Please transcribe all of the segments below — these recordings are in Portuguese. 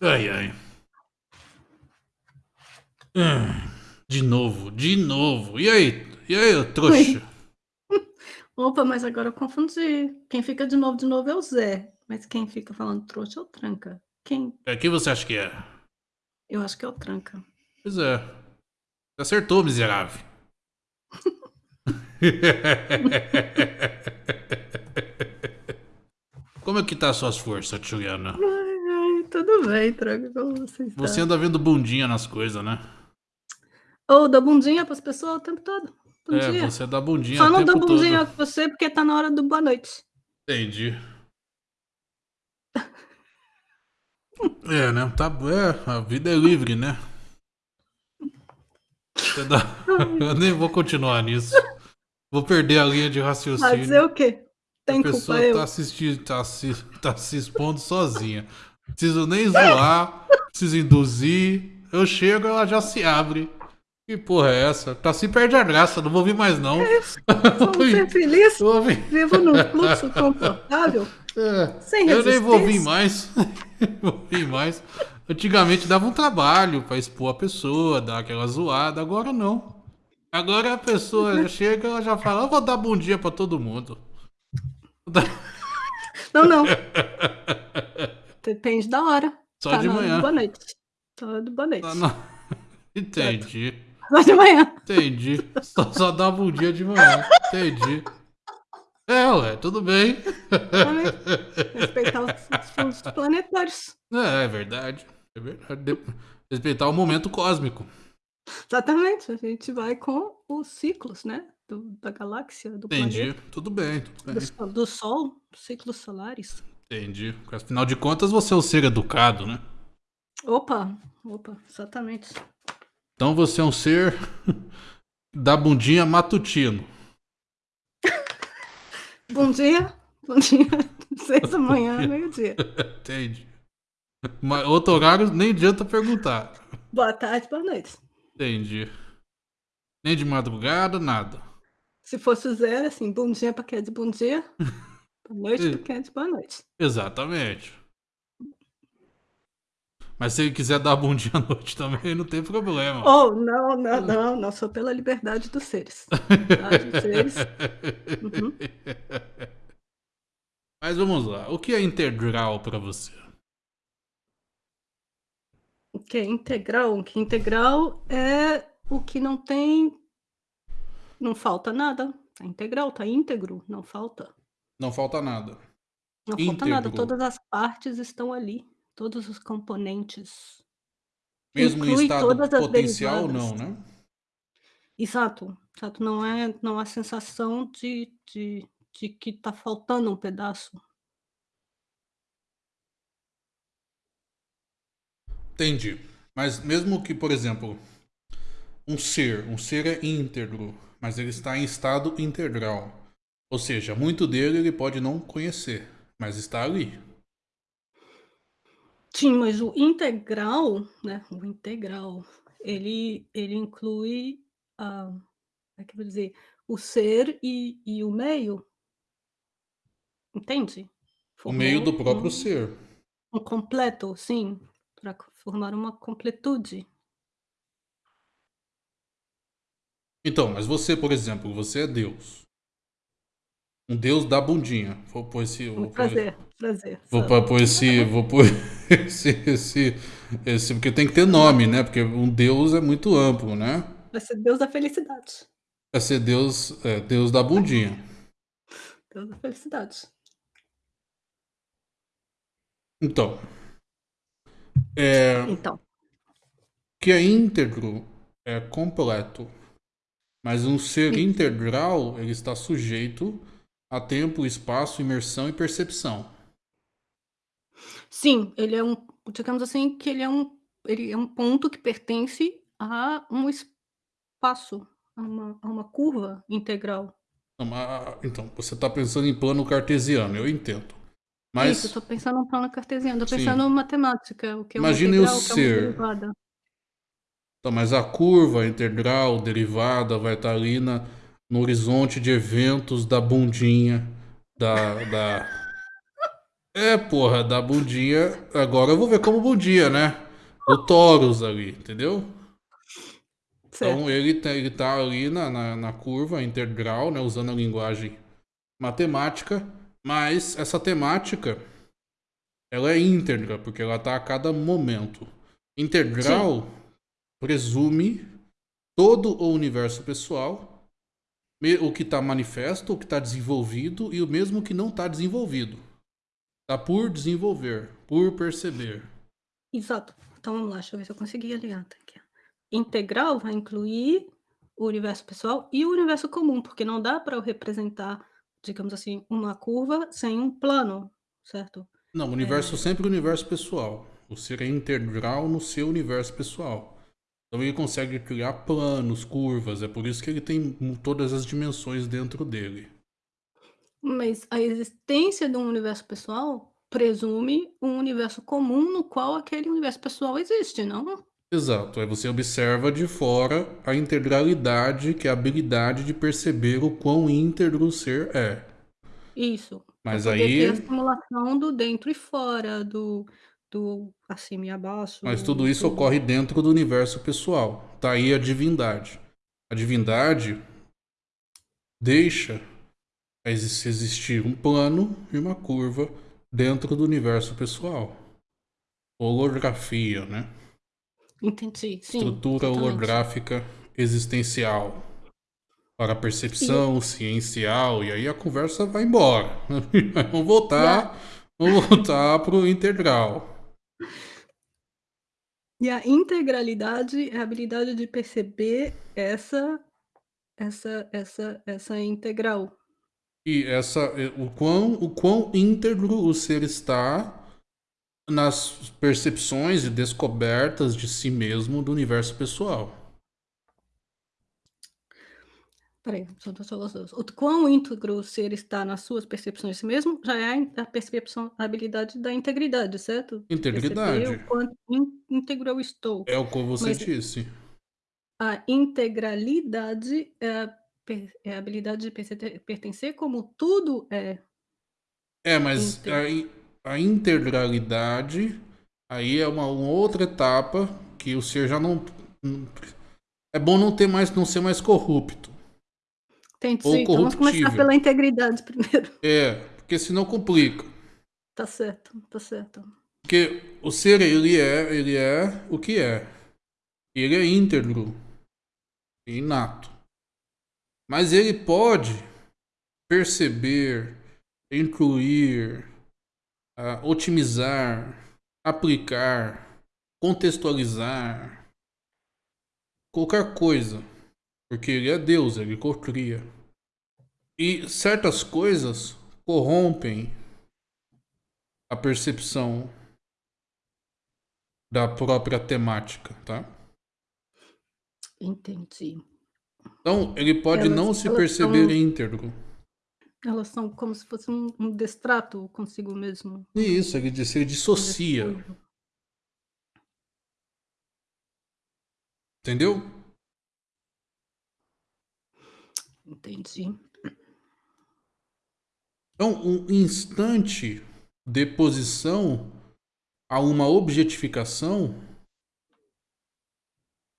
Ai, ai. Ah, de novo, de novo. E aí? E aí, ô trouxa? Opa, mas agora eu confundi. Quem fica de novo, de novo é o Zé. Mas quem fica falando trouxa é o Tranca. Quem? É, quem você acha que é? Eu acho que é o Tranca. Pois é. Acertou, miserável. Como é que tá as suas forças, Juliana? Tudo bem, como você está? Você anda vendo bundinha nas coisas, né? Ou dá bundinha pras pessoas o tempo todo. Bom é, dia. você dá bundinha Só não dou bundinha todo. com você porque tá na hora do boa noite. Entendi. É, né? Tá, é, a vida é livre, né? Dá... Eu nem vou continuar nisso. Vou perder a linha de raciocínio. Vai dizer o quê? Tem a culpa pessoa eu? tá assistindo, tá se, tá se expondo sozinha. Preciso nem zoar, preciso induzir. Eu chego, ela já se abre. Que porra é essa? Tá se perde a graça, não vou vir mais não. Vamos ser felizes. Vou vir. Vivo num fluxo confortável. É, Sem eu nem vou vir resistência. mais. vou vir mais. Antigamente dava um trabalho pra expor a pessoa, dar aquela zoada. Agora não. Agora a pessoa já chega, ela já fala, eu vou dar bom dia pra todo mundo. Não, não. Depende da hora. Só tá de do manhã. Boa noite. Só do boa noite. Tá na- Entendi. Só de manhã. Entendi. Só, só dá bom dia de manhã. Entendi. É, ué, tudo bem. Respeitar os, os planetários. É, é verdade. É verdade. De- Respeitar o momento cósmico. Exatamente. A gente vai com os ciclos, né? Do- da galáxia, do Entendi. planeta. Tudo bem, tudo Do, bem. sol- do Sol, ciclos solares. Entendi. Porque, Afinal de contas, você é um ser educado, né? Opa, opa, exatamente. Então você é um ser da bundinha matutino. Bom dia. Bom dia. Seis da manhã, meio-dia. Entendi. Mas outro horário nem adianta perguntar. Boa tarde, boa noite. Entendi. Nem de madrugada, nada. Se fosse o zero, assim, bom dia pra quem é de bom dia. Boa noite é de boa noite. Exatamente. Mas se ele quiser dar bom dia à noite também, não tem problema. Oh, não, não, não, não sou pela liberdade dos seres. Tá, dos seres. Uhum. Mas vamos lá. O que é integral pra você? O que é integral? O que é integral é o que não tem. Não falta nada. Tá integral, tá íntegro, não falta. Não falta nada. Não falta nada. Todas as partes estão ali. Todos os componentes. Mesmo em Inclui estado todas as potencial, derivadas. não, né? Exato, exato. Não é, não há sensação de, de, de que tá faltando um pedaço. Entendi. Mas mesmo que, por exemplo, um ser, um ser é íntegro, mas ele está em estado integral. Ou seja, muito dele ele pode não conhecer, mas está ali. Sim, mas o integral, né? O integral, ele, ele inclui a, como é que eu vou dizer, o ser e, e o meio. Entende? O meio do Formou próprio um, ser. um completo, sim, para formar uma completude. Então, mas você, por exemplo, você é Deus. Um Deus da bundinha. Vou pôr esse. Vou pôr, Prazer, prazer. vou sabe? pôr- esse. Vou pôr esse, esse, esse. Porque tem que ter nome, né? Porque um Deus é muito amplo, né? Vai ser Deus da felicidade. Vai ser Deus, é, Deus da bundinha. Deus da felicidade. Então. É, Então, que é íntegro é completo. Mas um ser integral, ele está sujeito a tempo, espaço, imersão e percepção. sim, ele é um, digamos assim, que ele é um, ele é um ponto que pertence a um espaço, a uma, a uma curva integral. Então, Então, você está pensando em plano cartesiano, eu entendo. Isso, eu Mas estou pensando em plano cartesiano, estou pensando em matemática, o que é Imagine o integral, o é uma ser. derivada. Então, mas a curva integral, derivada, vai estar ali na, no horizonte de eventos da bundinha, da. da... É, porra, da bundinha. Agora eu vou ver como bundinha, né? Do Taurus ali, entendeu? Certo. Então ele, tá- ele tá ali na, na, na curva integral, né? Usando a linguagem matemática. Mas essa temática ela é íntegra, porque ela tá a cada momento. Integral presume todo o universo pessoal, o que está manifesto, o que está desenvolvido e o mesmo que não está desenvolvido. Tá por desenvolver, por perceber. Exato. Então vamos lá, deixa eu ver se eu consegui ligar. Tá aqui. Integral vai incluir o universo pessoal e o universo comum, porque não dá para eu representar, digamos assim, uma curva sem um plano, certo? Não, o universo sempre é o universo pessoal. O ser é integral no seu universo pessoal. Então ele consegue criar planos, curvas, é por isso que ele tem todas as dimensões dentro dele. Mas a existência de um universo pessoal presume um universo comum no qual aquele universo pessoal existe, não? Exato, aí você observa de fora a integralidade, que é a habilidade de perceber o quão íntegro o ser é. Isso. Mas aí- ter a simulação do dentro e fora, do, do acima e abaixo. Mas tudo isso do- ocorre dentro do universo pessoal. Tá aí a divindade. A divindade deixa exi- existir um plano e uma curva dentro do universo pessoal. Holografia, né? Entendi, sim. Estrutura totalmente. holográfica existencial. Para a percepção ciencial. E aí a conversa vai embora. vamos voltar. Vamos voltar pro integral. E a integralidade é a habilidade de perceber essa essa essa essa integral. E essa, o quão, o quão íntegro o ser está nas percepções e descobertas de si mesmo do universo pessoal. Peraí, só só os dois. O quão íntegro o ser está nas suas percepções de si mesmo, já é a percepção a habilidade da integridade, certo? Integridade. Perceber o quanto ín íntegro eu estou. É o que você Mas- disse. A integralidade é a é a habilidade de pertencer como tudo é. É, mas a, a integralidade aí é uma, uma outra etapa que o ser já não. não- É bom não ter mais, não ser mais corrupto. Entendi. Ou Então vamos começar pela integridade primeiro. É, porque senão complica. Tá certo, tá certo. Porque o ser, ele é, ele é o que é. Ele é íntegro. Inato. Mas ele pode perceber, incluir, ah, otimizar, aplicar, contextualizar, qualquer coisa. Porque ele é Deus, ele cocria. E certas coisas corrompem a percepção da própria temática, tá? Entendi. Então, ele pode Elas- não se perceber são- íntegro. Elas são como se fosse um um destrato consigo mesmo. Isso, ele, diz- ele dissocia, entendeu? Entendi. Então, um instante de posição a uma objetificação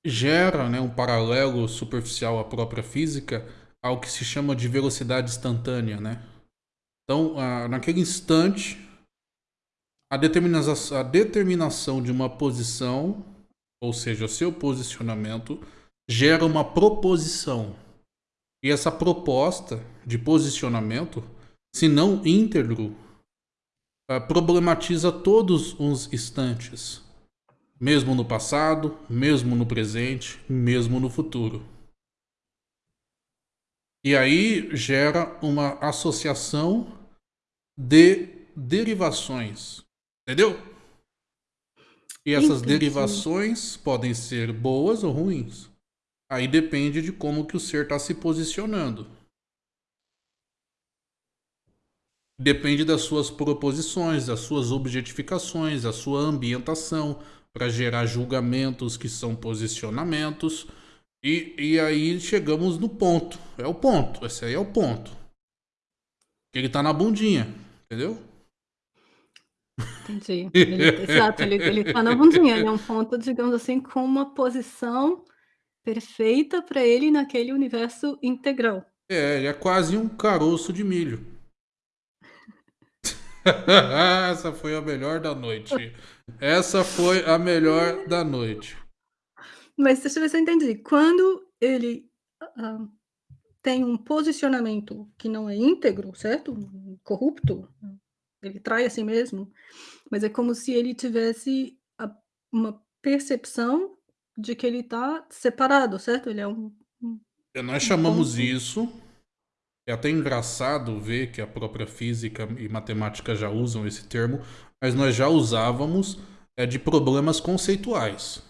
gera né, um paralelo superficial à própria física ao que se chama de velocidade instantânea, né? Então, ah, naquele instante, a, determina a determinação de uma posição, ou seja, seu posicionamento, gera uma proposição. E essa proposta de posicionamento, se não íntegro, ah, problematiza todos os instantes, mesmo no passado, mesmo no presente, mesmo no futuro. E aí gera uma associação de derivações, entendeu? E essas Entendi. derivações podem ser boas ou ruins. Aí depende de como que o ser está se posicionando. Depende das suas proposições, das suas objetificações, da sua ambientação para gerar julgamentos que são posicionamentos. E, e aí chegamos no ponto. É o ponto. Esse aí é o ponto. Ele tá na bundinha, entendeu? Entendi. Ele exato, ele ele tá na bundinha, ele é um ponto, digamos assim, com uma posição perfeita pra ele naquele universo integral. É, ele é quase um caroço de milho. Essa foi a melhor da noite. Essa foi a melhor da noite. Mas deixa eu ver se eu entendi. Quando ele, hã, tem um posicionamento que não é íntegro, certo? Corrupto, ele trai a si mesmo, mas é como se ele tivesse a uma percepção de que ele tá separado, certo? Ele é um um nós chamamos isso é até engraçado ver que a própria física e matemática já usam esse termo, mas nós já usávamos, é de problemas conceituais.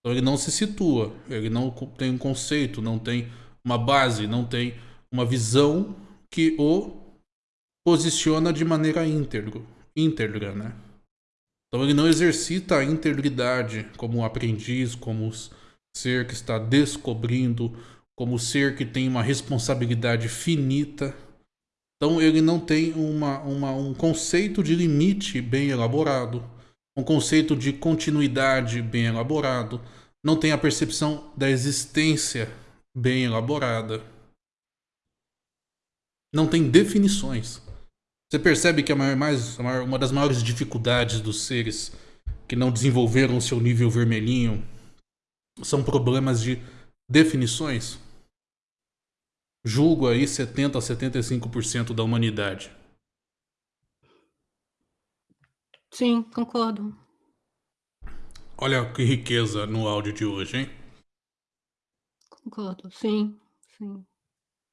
Então ele não se situa, ele não tem um conceito, não tem uma base, não tem uma visão que o posiciona de maneira íntegro íntegra, né. Então ele não exercita a integridade como aprendiz, como ser que está descobrindo, como ser que tem uma responsabilidade finita. Então ele não tem uma uma um conceito de limite bem elaborado, um conceito de continuidade bem elaborado, não tem a percepção da existência bem elaborada. Não tem definições. Você percebe que a maior mais a maior uma das maiores dificuldades dos seres que não desenvolveram o seu nível vermelhinho são problemas de definições? Julgo aí 70 a 75% da humanidade. Sim, concordo. Olha que riqueza no áudio de hoje, hein? Concordo, sim, sim.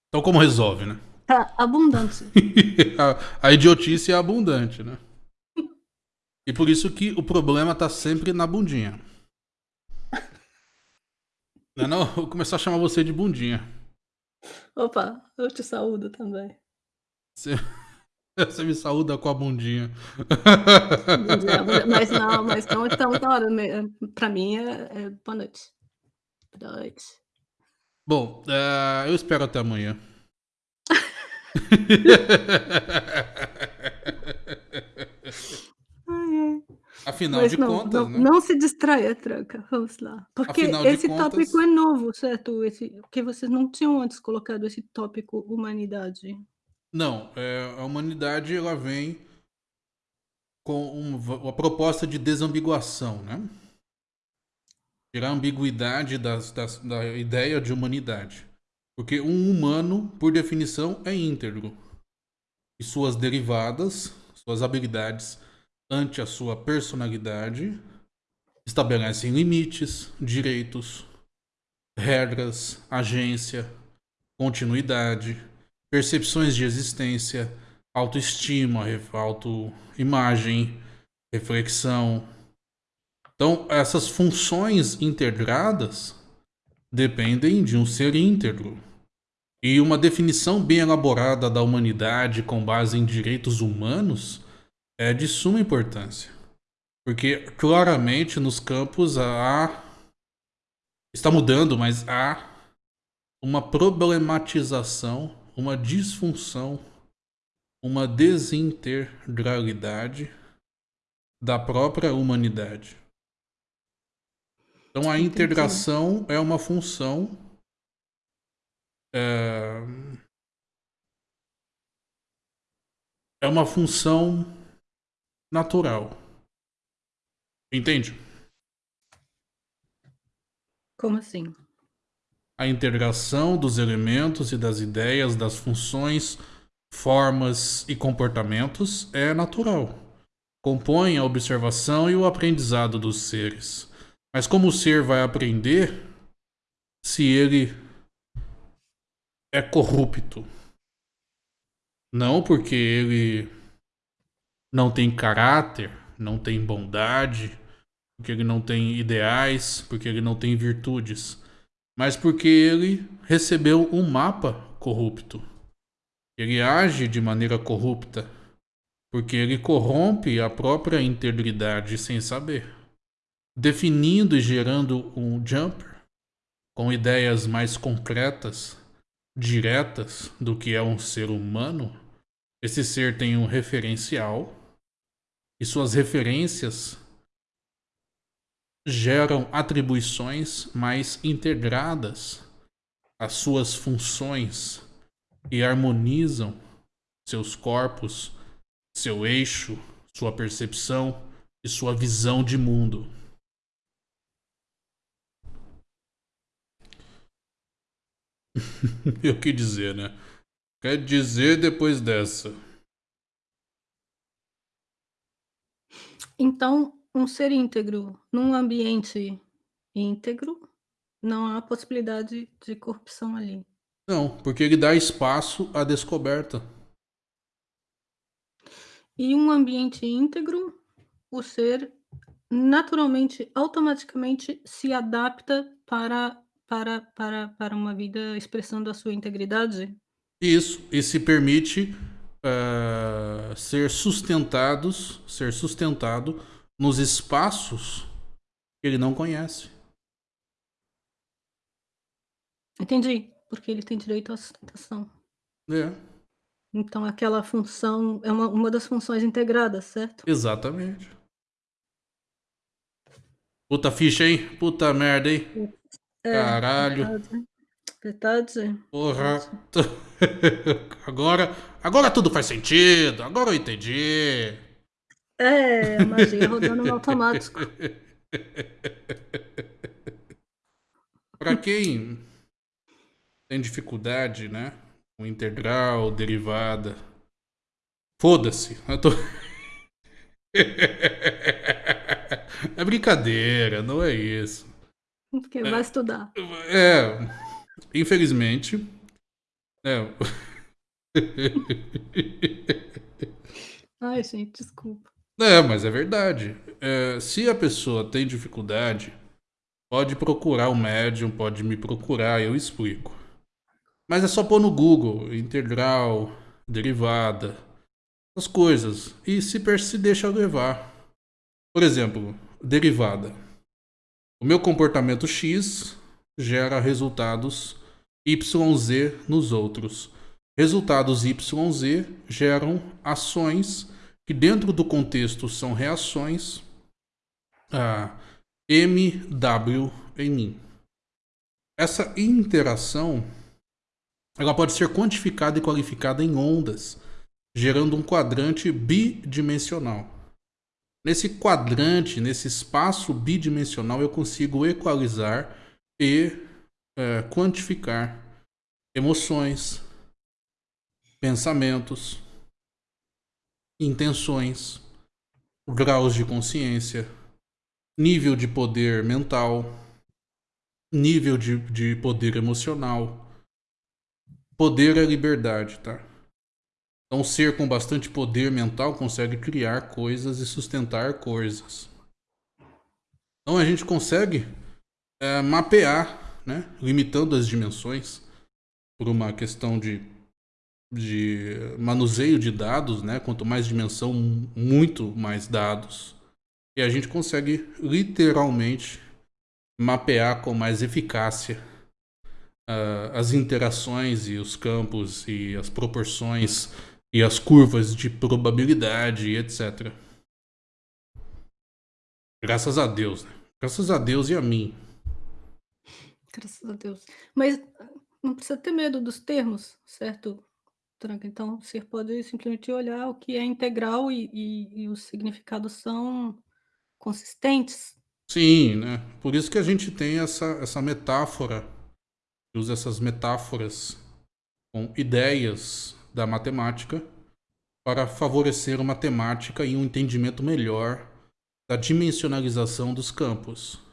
Então como resolve, né? Tá abundante. A a idiotice é abundante, né? E por isso que o problema tá sempre na bundinha. Não é não? Vou começar a chamar você de bundinha. Opa, eu te saúdo também. Você você me saúda com a bundinha. Mas não, mas então então então pra mim é é boa noite. Boa noite. Bom, eh, eu espero até amanhã. Afinal Mas de não contas, não né? não se distraia, tranca, vamos lá. Porque esse contas tópico é novo, certo? Esse porque vocês não tinham antes colocado esse tópico humanidade. Não, eh, a humanidade ela vem com um va uma proposta de desambiguação, né? Tirar a ambiguidade das das da ideia de humanidade. Porque um humano, por definição, é íntegro. E suas derivadas, suas habilidades, ante a sua personalidade, estabelecem limites, direitos, regras, agência, continuidade, percepções de existência, autoestima, autoimagem, reflexão. Então essas funções integradas dependem de um ser íntegro. E uma definição bem elaborada da humanidade com base em direitos humanos é de suma importância. Porque claramente nos campos há está mudando, mas há uma problematização, uma disfunção, uma desintegralidade da própria humanidade. Então a integração é uma função eh é uma função natural. Entende? Como assim? A integração dos elementos e das ideias, das funções, formas e comportamentos é natural. Compõe a observação e o aprendizado dos seres. Mas como o ser vai aprender se ele é corrupto? Não porque ele não tem caráter, não tem bondade, porque ele não tem ideais, porque ele não tem virtudes, mas porque ele recebeu um mapa corrupto. Ele age de maneira corrupta, porque ele corrompe a própria integridade sem saber, definindo e gerando um jumper com ideias mais concretas, diretas do que é um ser humano. Esse ser tem um referencial e suas referências geram atribuições mais integradas às suas funções e harmonizam seus corpos, seu eixo, sua percepção e sua visão de mundo. e o que dizer, né? Quer dizer depois dessa? Então, um ser íntegro num ambiente íntegro, não há possibilidade de corrupção ali. Não, porque ele dá espaço à descoberta. E um ambiente íntegro, o ser naturalmente, automaticamente se adapta para para para para uma vida expressando a sua integridade? Isso, e se permite uh, ser sustentados, ser sustentado nos espaços que ele não conhece. Entendi, porque ele tem direito à sustentação. É. Então aquela função é uma uma das funções integradas, certo? Exatamente. Puta ficha, hein? Puta merda, hein? É, Caralho. verdade. Verdade. Porra. Agora, agora tudo faz sentido. Agora eu entendi. É, magia rodando no automático. Pra quem tem dificuldade, né? Com integral, derivada. Foda-se. Eu tô. É brincadeira, não é isso. Porque vai estudar. É, infelizmente. É. Ai, gente, desculpa. É, mas é verdade. É, se a pessoa tem dificuldade, pode procurar o médium, pode me procurar, eu explico. Mas é só pôr no Google, integral, derivada, as coisas. E se, se deixa levar. Por exemplo, derivada. O meu comportamento X gera resultados YZ nos outros. Resultados YZ geram ações que dentro do contexto são reações a MW em mim. Essa interação ela pode ser quantificada e qualificada em ondas, gerando um quadrante bidimensional. Nesse quadrante, nesse espaço bidimensional, eu consigo equalizar e é, quantificar emoções, pensamentos, intenções, graus de consciência, nível de poder mental, nível de, de poder emocional. Poder é liberdade, tá? Então, um ser com bastante poder mental consegue criar coisas e sustentar coisas. Então, a gente consegue é, mapear, né, limitando as dimensões por uma questão de, de manuseio de dados, né? Quanto mais dimensão, muito mais dados. E a gente consegue literalmente mapear com mais eficácia uh, as interações e os campos e as proporções e as curvas de probabilidade, etc. Graças a Deus, né? Graças a Deus e a mim. Graças a Deus. Mas não precisa ter medo dos termos, certo, Tranca? Então você pode simplesmente olhar o que é integral e, e, e os significados são consistentes. Sim, né? Por isso que a gente tem essa, essa metáfora, usa essas metáforas com ideias da matemática para favorecer uma temática e um entendimento melhor da dimensionalização dos campos.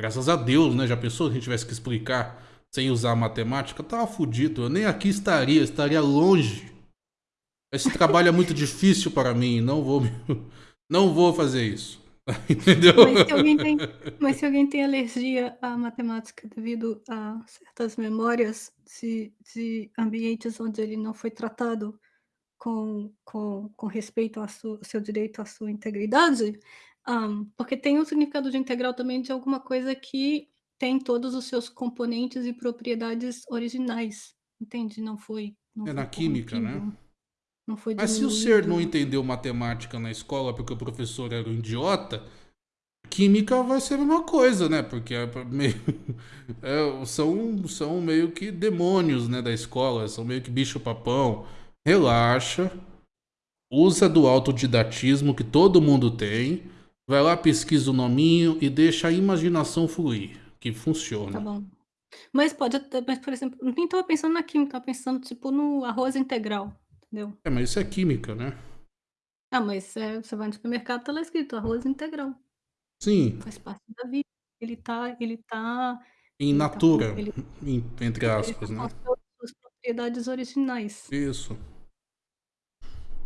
Graças a Deus, né? Já pensou se a gente tivesse que explicar sem usar matemática? Tava fudido. Eu nem aqui estaria, estaria longe. Esse trabalho é muito difícil para mim. Não vou, não vou fazer isso. Entendeu? Mas se, alguém tem, mas se alguém tem alergia à matemática devido a certas memórias de, de ambientes onde ele não foi tratado com, com, com respeito ao seu direito à sua integridade, um, porque tem um significado de integral também de alguma coisa que tem todos os seus componentes e propriedades originais, entende? Não foi. Não é foi na química, né? não foi Mas se o ser não entendeu matemática na escola porque o professor era um idiota, química vai ser a mesma coisa, né? Porque é meio, é, são, são meio que demônios, né, da escola, são meio que bicho-papão. Relaxa, usa do autodidatismo que todo mundo tem, vai lá, pesquisa o nominho e deixa a imaginação fluir, que Tá funciona. bom. Mas pode até mas, por exemplo, nem estava pensando na química, estava pensando, tipo, no arroz integral, entendeu? É, mas isso é química, né? Ah, mas, eh, você vai no supermercado, tá lá escrito arroz integral, Sim, faz parte da vida. Ele tá ele tá in ele tá com natura, ele em- entre ele tá aspas, com né? as suas suas propriedades originais. Isso.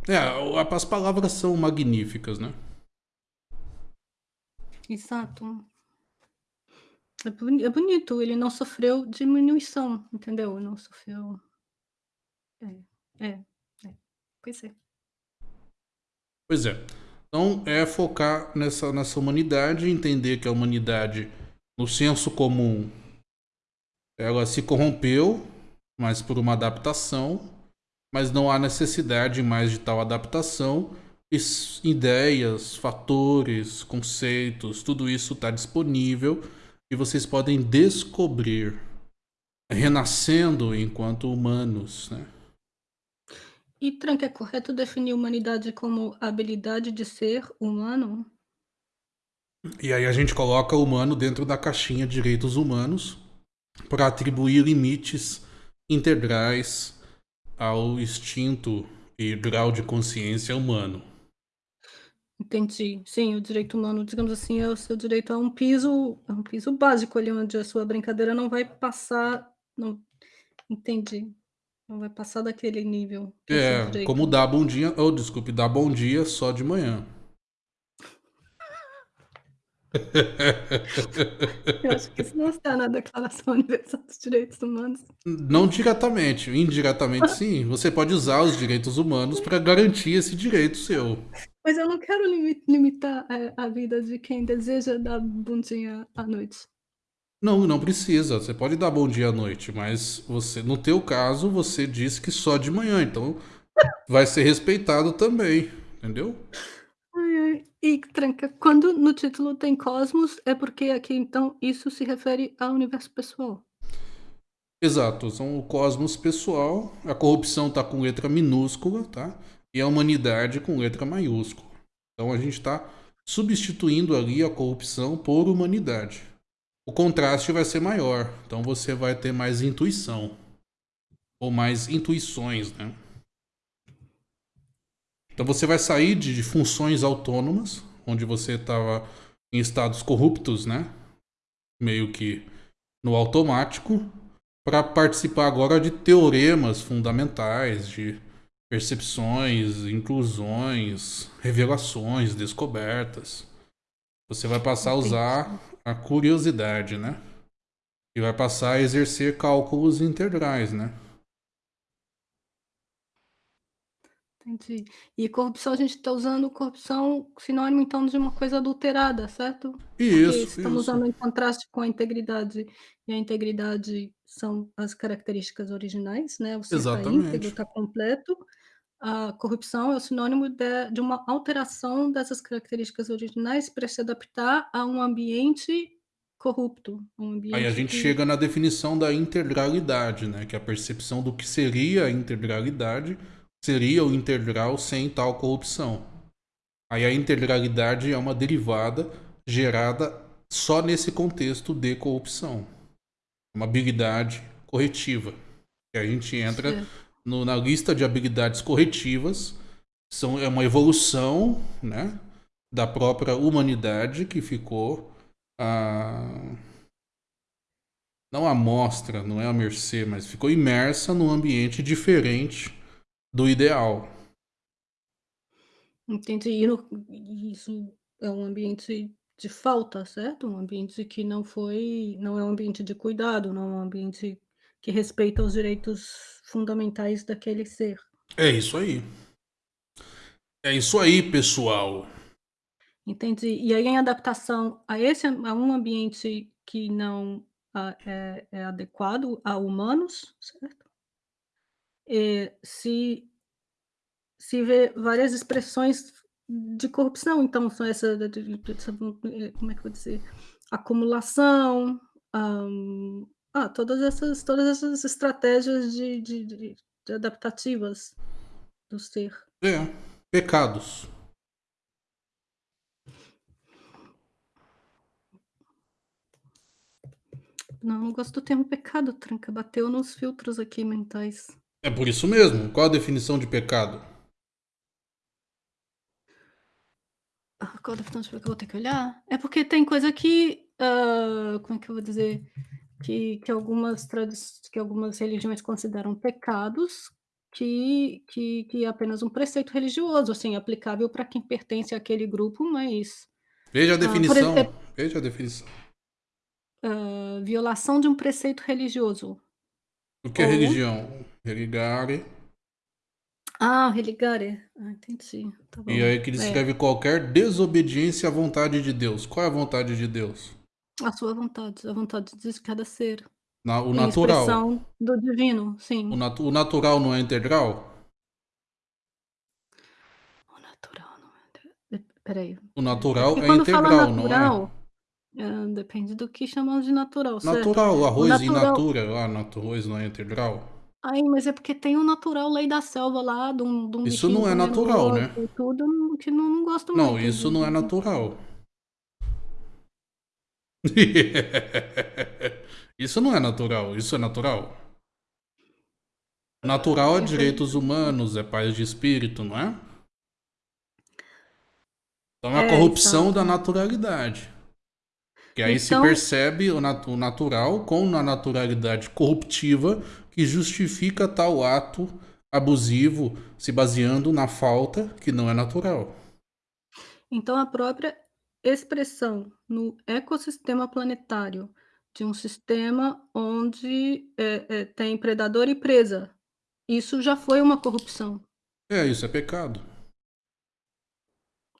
É, as palavras são magníficas, né? Exato. É é bonito, ele não sofreu diminuição, entendeu? Não sofreu é, é, é. Pois é. Pois é. Então é focar nessa, nessa humanidade, entender que a humanidade, no senso comum, ela se corrompeu, mas por uma adaptação, mas não há necessidade mais de tal adaptação. Ideias, fatores, conceitos, tudo isso está disponível e vocês podem descobrir, renascendo enquanto humanos, né? E Trank, é correto definir humanidade como a habilidade de ser humano? E aí a gente coloca o humano dentro da caixinha de direitos humanos para atribuir limites integrais ao instinto e grau de consciência humano. Entendi. Sim, o direito humano, digamos assim, é o seu direito a um piso a um piso básico ali, onde a sua brincadeira não vai passar não entendi. Não vai passar daquele nível, é É, como dar bom dia, ou desculpe, dar bom dia só de manhã. Eu acho que isso não está na Declaração Universal dos Direitos Humanos. Não diretamente, indiretamente sim. Você pode usar os direitos humanos para garantir esse direito seu. Mas eu não quero limi limitar, eh, a vida de quem deseja dar bom dia à noite. Não, não precisa. Você pode dar bom dia à noite, mas você, no teu caso, você disse que só de manhã, então vai ser respeitado também, entendeu? Ai, ai. E tranca, quando no título tem cosmos, é porque aqui então isso se refere ao universo pessoal. Exato, são o cosmos pessoal, a corrupção tá com letra minúscula, tá? E a humanidade com letra maiúscula. Então a gente está substituindo ali a corrupção por humanidade. O contraste vai ser maior, então você vai ter mais intuição. Ou mais intuições, né? Então você vai sair de, de funções autônomas, onde você estava em estados corruptos, né? Meio que no automático, para participar agora de teoremas fundamentais, de percepções, inclusões, revelações, descobertas. Você vai passar a usar a curiosidade, né? E vai passar a exercer cálculos integrais, né? Entendi. E corrupção, a gente está usando corrupção sinônimo, então, de uma coisa adulterada, certo? Porque Isso, estamos isso. usando em contraste com a integridade, e a integridade são as características originais, né, o ser está íntegro, está completo. A corrupção é o sinônimo de de uma alteração dessas características originais para se adaptar a um ambiente corrupto, um Aí a ambiente gente que chega na definição da integralidade, né? Que é a percepção do que seria a integralidade, seria o integral sem tal corrupção. Aí a integralidade é uma derivada gerada só nesse contexto de corrupção. Uma habilidade corretiva. E a gente entra Certo. No- na lista de habilidades corretivas. São, é uma evolução né, da própria humanidade que ficou a. Não à mostra, não é à mercê, mas ficou imersa num ambiente diferente do ideal. Entendi. E no isso é um ambiente de falta, certo? Um ambiente que não foi não é um ambiente de cuidado, não é um ambiente que respeita os direitos fundamentais daquele ser. É isso aí. É isso aí, pessoal. Entendi. E aí em adaptação a esse a um ambiente que não a é é adequado a humanos, certo? Eh, se se vê várias expressões de corrupção, então são essa essa como é que eu vou dizer? Acumulação, hã, ah, todas essas todas essas estratégias de de de de adaptativas do ser. É, pecados. Não, não gosto do termo pecado, tranca, bateu nos filtros aqui mentais. É por isso mesmo. Qual a definição de pecado? Ah, qual a definição de pecado? Eu vou ter que olhar. É porque tem coisa que, hã, como é que eu vou dizer? Que que algumas que algumas religiões consideram pecados, que que que é apenas um preceito religioso, assim, aplicável pra quem pertence àquele grupo, mas, Veja a ah, definição, exemplo veja a definição. Hã, violação de um preceito religioso. O que é Ou religião? Religare. Ah, religare. Ah, entendi, tá E aí que É. descreve qualquer desobediência à vontade de Deus. Qual é a vontade de Deus? A sua vontade, a vontade de cada ser. Na o Em natural. expressão do divino, O sim. natu o natural não é integral? O natural não é inte espera aí, O é natural porque é fala integral, não é? natural, hã, depende do que chamamos de natural, certo? Natural, o O arroz in natural natura, lá, natu arroz não é integral? Ai, mas é porque tem o natural lei da selva lá, de um de um Isso não é o natural, né? tudo, que não não gosto Não, muito isso de não é natural. Isso não é natural, isso é natural? Natural é direitos humanos, é paz de espírito, não é? Então é a É, corrupção da exato. naturalidade. Que aí se Então percebe o natu o natural com a naturalidade corruptiva que justifica tal ato abusivo, se baseando na falta que não é natural. Então a própria expressão no ecossistema planetário de um sistema onde, eh eh, tem predador e presa, isso já foi uma corrupção. É, isso é pecado.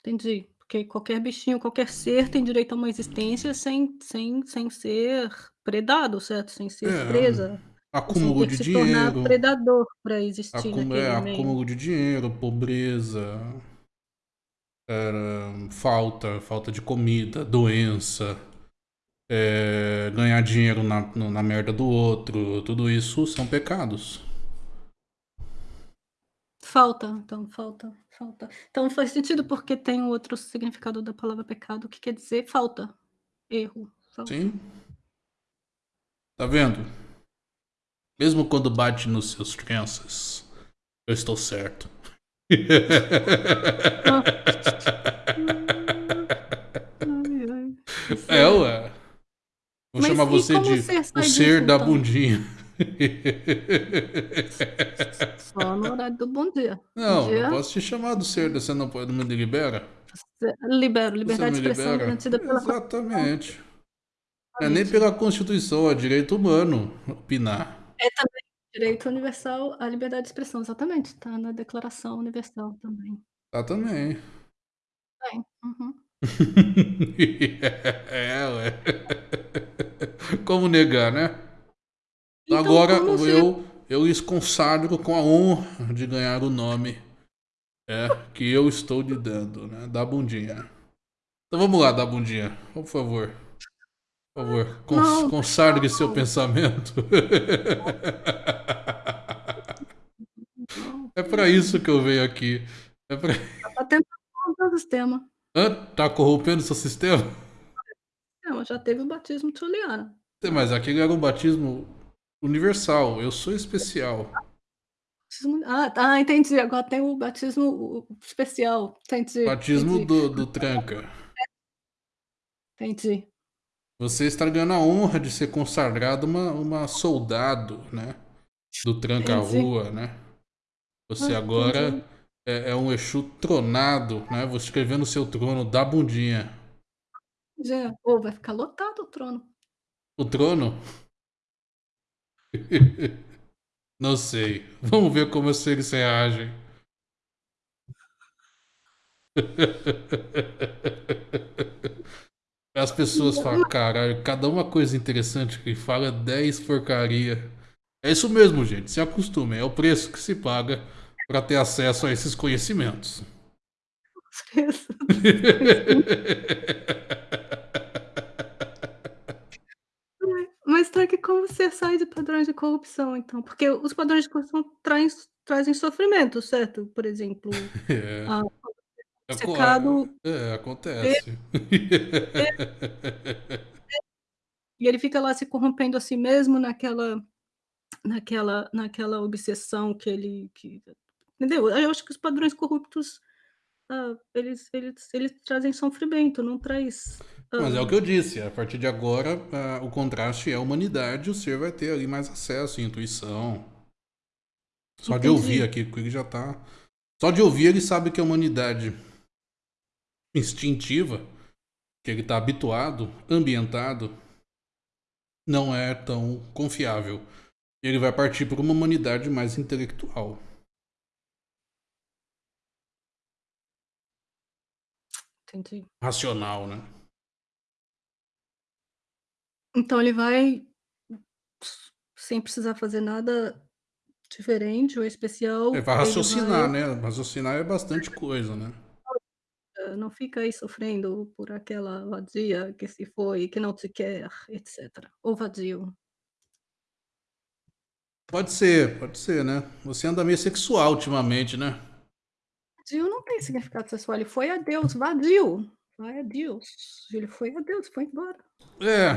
Entendi, porque qualquer bichinho, qualquer ser tem direito a uma existência sem sem sem ser predado, certo? Sem ser É, presa, sem acúmulo ter que de se tornar dinheiro. predador pra existir é, acúmulo de dinheiro, pobreza. Eh, falta falta de comida, doença, eh, ganhar dinheiro na na merda do outro, tudo isso são pecados. Falta, então falta falta. Então faz sentido, porque tem um outro significado da palavra pecado que quer dizer falta, erro, falta. Sim. Tá vendo? Mesmo quando bate nos seus crenças, eu estou certo. Tá É. Vou Mas chamar você de ser o ser disso da então? bundinha. Só no horário do bom dia. Não, eu Dia posso te chamar do ser, você não pode não me libera? Libero, liberdade de expressão libera? garantida pela. Exatamente. Não é nem pela Constituição, é direito humano opinar. É também direito universal à liberdade de expressão, exatamente, tá na declaração universal também. Tá também. Tem, uhum. É, ué. Como negar, né? Então Agora como eu eu lhes consagro com a honra de ganhar o nome, é, que eu estou lhe dando, né, da bundinha. Então vamos lá, da bundinha, por favor. Por favor, cons Não, consagre seu não. pensamento. Não, É pra isso que eu venho aqui. É pra tá tentando corromper o sistema. Hã? Tá corrompendo seu sistema? Não, já teve o batismo tchuliana. É, mas aquele era um batismo universal, eu sou especial. Ah, tá, entendi, agora tem o batismo especial, entendi, Batismo entendi. do do tranca. Entendi. Você está ganhando a honra de ser consagrado uma uma soldado, né, do tranca-rua, né. Você Ah, agora é é um exu tronado, né, vou escrever no seu trono da bundinha. Já. Ô, vai ficar lotado o trono. O trono? Não sei, vamos ver como os seres reagem. As pessoas falam: "Caralho, cada uma coisa interessante que fala, 10 porcaria". É isso mesmo gente, se acostumem, é o preço que se paga para ter acesso a esses conhecimentos. Mas tá que como você sai de padrões de corrupção então? Porque os padrões de corrupção traz trazem sofrimento, certo? Por exemplo, É. Aco secado é, acontece. E ele fica lá se corrompendo a si mesmo naquela naquela naquela obsessão que ele que entendeu? Eu acho que os padrões corruptos, hã, eles eles eles trazem sofrimento, não traz, Mas é o que eu disse, a partir de agora, ah, o contraste é a humanidade, o ser vai ter ali mais acesso, intuição. Só de ouvir Entendi. aqui, o já tá só de ouvir ele sabe que a humanidade instintiva, que ele tá habituado, ambientado, não é tão confiável. Ele vai partir pra uma humanidade mais intelectual. Entendi. Racional, né. Então ele vai sem precisar fazer nada diferente ou É, especial, vai ele raciocinar, vai né, raciocinar é bastante coisa, né. Não fica aí sofrendo por aquela vadia que se foi, que não te quer, etcétera. O vadio. Pode ser, pode ser, né. Você anda meio sexual ultimamente, né. Vadio não tem significado sexual, ele foi adeus, vadio, vai adeus, ele foi adeus, foi embora. É,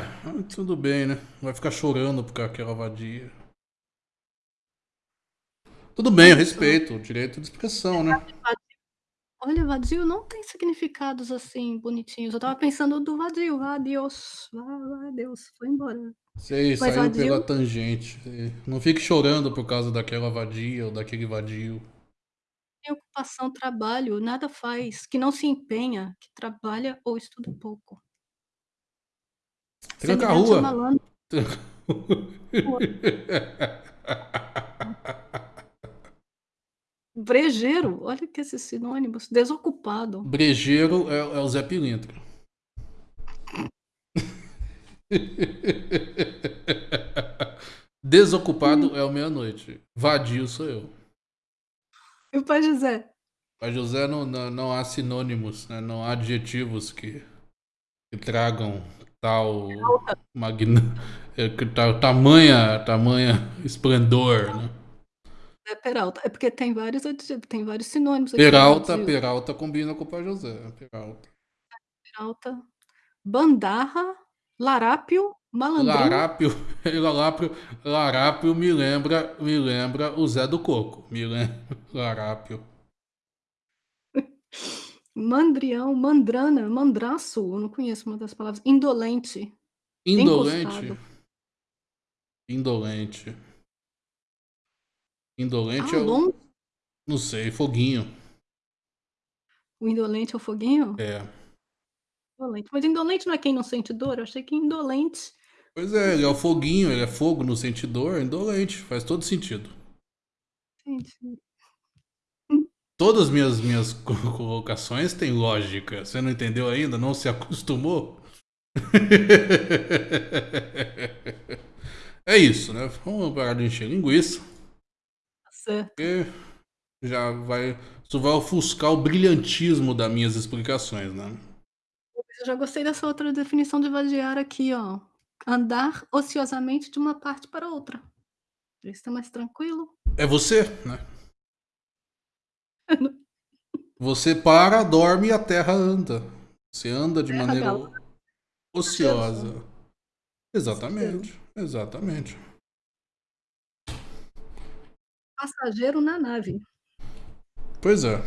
tudo bem, né, vai ficar chorando por causa daquela vadia. Tudo bem, eu respeito o direito de expressão, né. Olha, vadio não tem significados, assim, bonitinhos, eu estava pensando do vadio, vai vai adeus, foi embora. Sei, Mas saiu pela vadio tangente. Não fique chorando por causa daquela vadia ou daquele vadio. Preocupação, trabalho, nada faz, que não se empenha, que trabalha ou estuda pouco. Tranca a Semelhante a rua. malandro. Tranca Rua. Brejeiro, olha que esses sinônimos, desocupado. Brejeiro é é o Zé Pilintra. Hum. Desocupado é o meia-noite, vadio sou eu. E o pai José? Pai José não não não há sinônimos, né, não há adjetivos que que tragam tal magna eh, que tal tamanha tamanha esplendor, né. É Peralta, é porque tem vários tem vários sinônimos aqui Peralta. Peralta combina com o pai José, Peralta. Peralta, bandarra, larápio, malandrão. Larápio larápio larápio me lembra me lembra o Zé do Coco, me lembra larápio. Mandrião, mandrana, mandraço, eu não conheço uma das palavras, indolente, Indolente? encostado. Indolente. Indolente é o não sei, foguinho. O indolente é o foguinho? É. Indolente, mas indolente não é quem não sente dor? Eu achei que indolente Pois é, ele é o foguinho, ele é fogo no sente dor, indolente, faz todo sentido. Entendi. Todas minhas minhas co colocações têm lógica, você não entendeu ainda, não se acostumou? É isso, né, vamos parar de encher linguiça. Certo. Porque já vai isso vai ofuscar o brilhantismo da minhas explicações, né. Eu já gostei dessa outra definição de vadiar aqui ó, andar ociosamente de uma parte para outra. Isso tá mais tranquilo. É você, né. Você para, dorme e a terra anda. Você anda de Terra maneira ociosa. Exatamente, exatamente. Passageiro na nave. Pois é.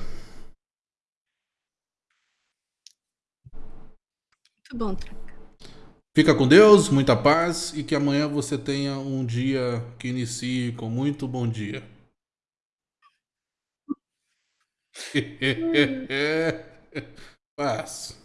Muito bom, Tranca. Fica com Deus, muita paz e que amanhã você tenha um dia que inicie com muito bom dia. Paz.